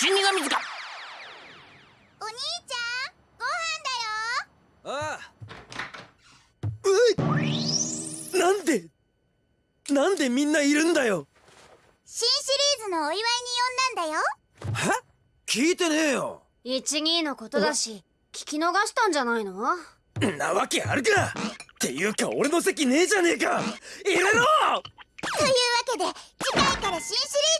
死神塚。お兄ちゃんご飯だよ。ああ。うい。なんでなんでみんないるんだよ。新シリーズのお祝いに呼んだんだよ。は？聞いてねえよ。一二のことだし聞き逃したんじゃないの？なわけあるか。っていうか俺の席ねえじゃねえか。入れろ。というわけで次回から新シリーズ